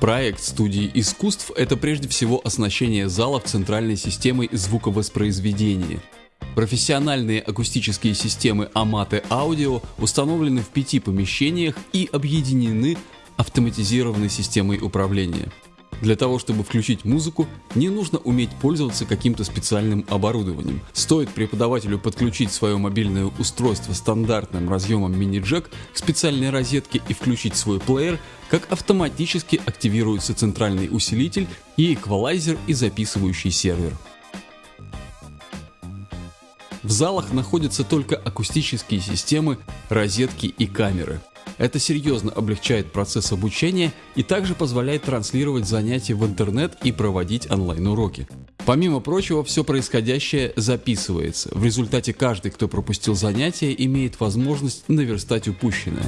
Проект студии искусств – это прежде всего оснащение залов центральной системой звуковоспроизведения. Профессиональные акустические системы Amate Audio установлены в пяти помещениях и объединены автоматизированной системой управления. Для того, чтобы включить музыку, не нужно уметь пользоваться каким-то специальным оборудованием. Стоит преподавателю подключить свое мобильное устройство стандартным разъемом мини-джек к специальной розетке и включить свой плеер, как автоматически активируется центральный усилитель и эквалайзер и записывающий сервер. В залах находятся только акустические системы, розетки и камеры. Это серьезно облегчает процесс обучения и также позволяет транслировать занятия в интернет и проводить онлайн-уроки. Помимо прочего, все происходящее записывается. В результате каждый, кто пропустил занятие, имеет возможность наверстать упущенное.